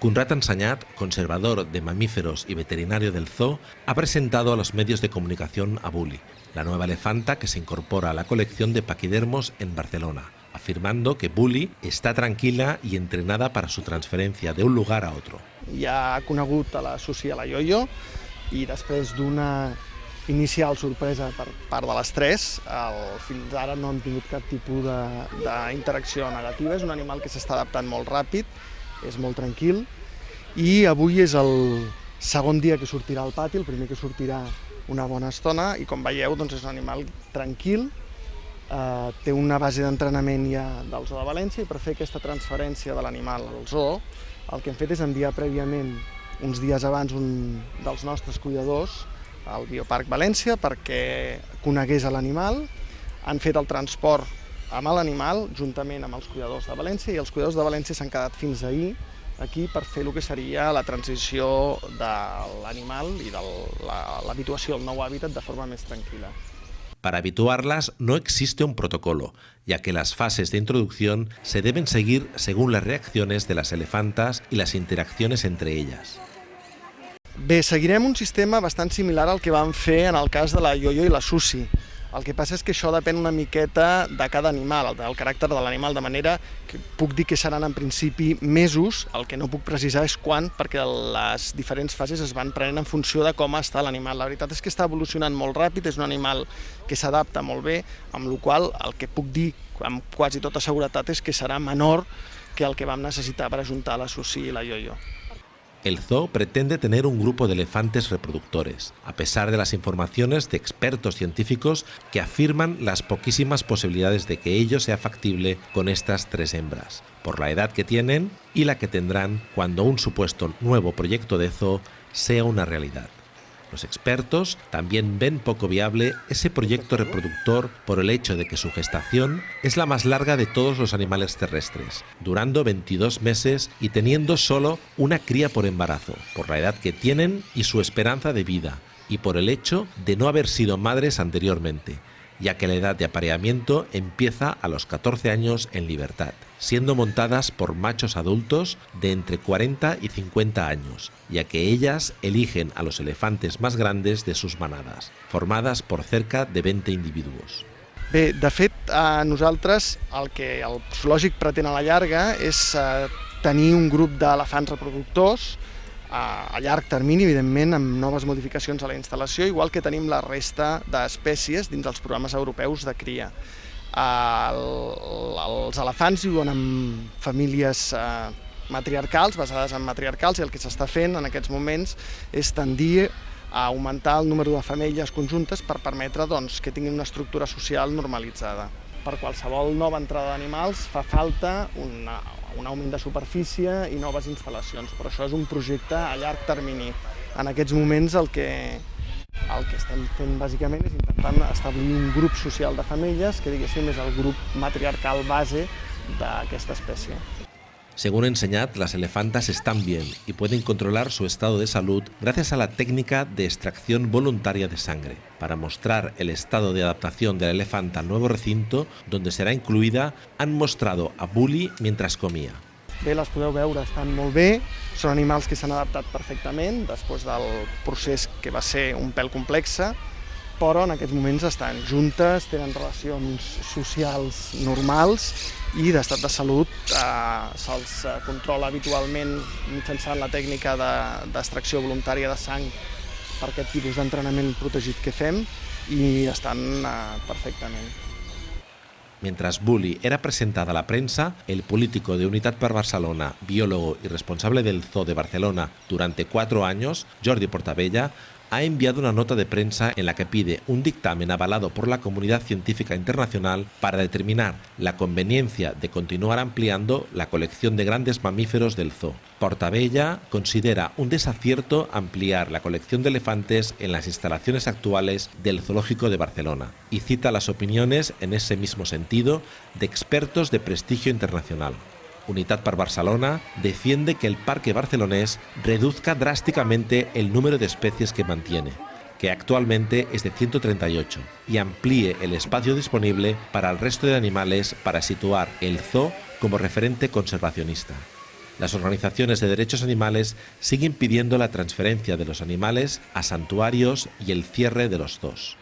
Conrad Ensañat, conservador de mamíferos y veterinario del zoo, ha presentado a los medios de comunicación a Bully, la nueva elefanta que se incorpora a la colección de paquidermos en Barcelona, afirmando que Bully está tranquila y entrenada para su transferencia de un lugar a otro. Ja ha conegut a la Susi a la Yoyo i després d'una inicial sorpresa per part de les tres, el, fins ara no hem tingut cap tipus d'interacció negativa, és un animal que s'està adaptant molt ràpid, és molt tranquil, i avui és el segon dia que sortirà al pati, el primer que sortirà una bona estona, i com veieu doncs és un animal tranquil, eh, té una base d'entrenament ja del Zoo de València i per fer aquesta transferència de l'animal al zoo el que hem fet és enviar prèviament uns dies abans un dels nostres cuidadors al Bioparc València perquè conegués l'animal, han fet el transport amb l'animal juntament amb els cuidadors de València i els cuidadors de València s'han quedat fins ahir aquí per fer el que seria la transició de l'animal i de l'habituació al nou hàbitat de forma més tranquil·la. Para habituarlas no existe un protocolo, ya que las fases de introducción se deben seguir según las reacciones de las elefantas y las interacciones entre ellas. Bé, seguirem un sistema bastant similar al que vam fer en el cas de la Yoyo i la Susi. El que passa és que això depèn una miqueta de cada animal, del caràcter de l'animal, de manera que puc dir que seran en principi mesos, el que no puc precisar és quan, perquè les diferents fases es van prenent en funció de com està l'animal. La veritat és que està evolucionant molt ràpid, és un animal que s'adapta molt bé, amb la qual el que puc dir amb quasi tota seguretat és que serà menor que el que vam necessitar per ajuntar la Susi i la Yoyo. El zoo pretende tener un grupo de elefantes reproductores, a pesar de las informaciones de expertos científicos que afirman las poquísimas posibilidades de que ello sea factible con estas tres hembras, por la edad que tienen y la que tendrán cuando un supuesto nuevo proyecto de zoo sea una realidad. Los expertos también ven poco viable ese proyecto reproductor por el hecho de que su gestación es la más larga de todos los animales terrestres, durando 22 meses y teniendo solo una cría por embarazo, por la edad que tienen y su esperanza de vida, y por el hecho de no haber sido madres anteriormente, ya que la edad de apareamiento empieza a los 14 años en libertad, siendo montadas por machos adultos de entre 40 y 50 años, ya que ellas eligen a los elefantes más grandes de sus manadas, formadas por cerca de 20 individuos. Bé, de fet, a nosaltres el que el zoològic pretén a la llarga és eh, tenir un grup d'elefants reproductors a, llarg termini, evidentment, amb noves modificacions a la instal·lació, igual que tenim la resta d'espècies dins dels programes europeus de cria. El, els elefants viuen en famílies eh, matriarcals, basades en matriarcals, i el que s'està fent en aquests moments és tendir a augmentar el número de femelles conjuntes per permetre doncs, que tinguin una estructura social normalitzada. Per qualsevol nova entrada d'animals fa falta una, un augment de superfície i noves instal·lacions, però això és un projecte a llarg termini. En aquests moments el que, el que estem fent bàsicament és intentant establir un grup social de femelles que diguéssim és el grup matriarcal base d'aquesta espècie. Según enseñad, las elefantas están bien y pueden controlar su estado de salud gracias a la técnica de extracción voluntaria de sangre, para mostrar el estado de adaptación de la elefanta al nuevo recinto donde será incluida, han mostrado a Bully mientras comía. Bé, les podeu veure, estan molt bé, són animals que s'han adaptat perfectament després del procés que va ser un pèl complexe, però en aquests moments estan juntes, tenen relacions socials normals i d'estat de salut eh, se'ls eh, controla habitualment mitjançant la tècnica d'extracció de, voluntària de sang per aquest tipus d'entrenament protegit que fem i estan eh, perfectament. Mientras Bully era presentada a la prensa, el político de Unitat per Barcelona, biólogo y responsable del Zoo de Barcelona durante cuatro años, Jordi Portabella, ha enviado una nota de prensa en la que pide un dictamen avalado por la comunidad científica internacional para determinar la conveniencia de continuar ampliando la colección de grandes mamíferos del zoo. Portabella considera un desacierto ampliar la colección de elefantes en las instalaciones actuales del Zoológico de Barcelona y cita las opiniones en ese mismo sentido de expertos de prestigio internacional. Unitat per Barcelona defiende que el parque barcelonés reduzca drásticamente el número de especies que mantiene, que actualmente es de 138, y amplíe el espacio disponible para el resto de animales para situar el zoo como referente conservacionista. Las organizaciones de derechos animales siguen pidiendo la transferencia de los animales a santuarios y el cierre de los dos.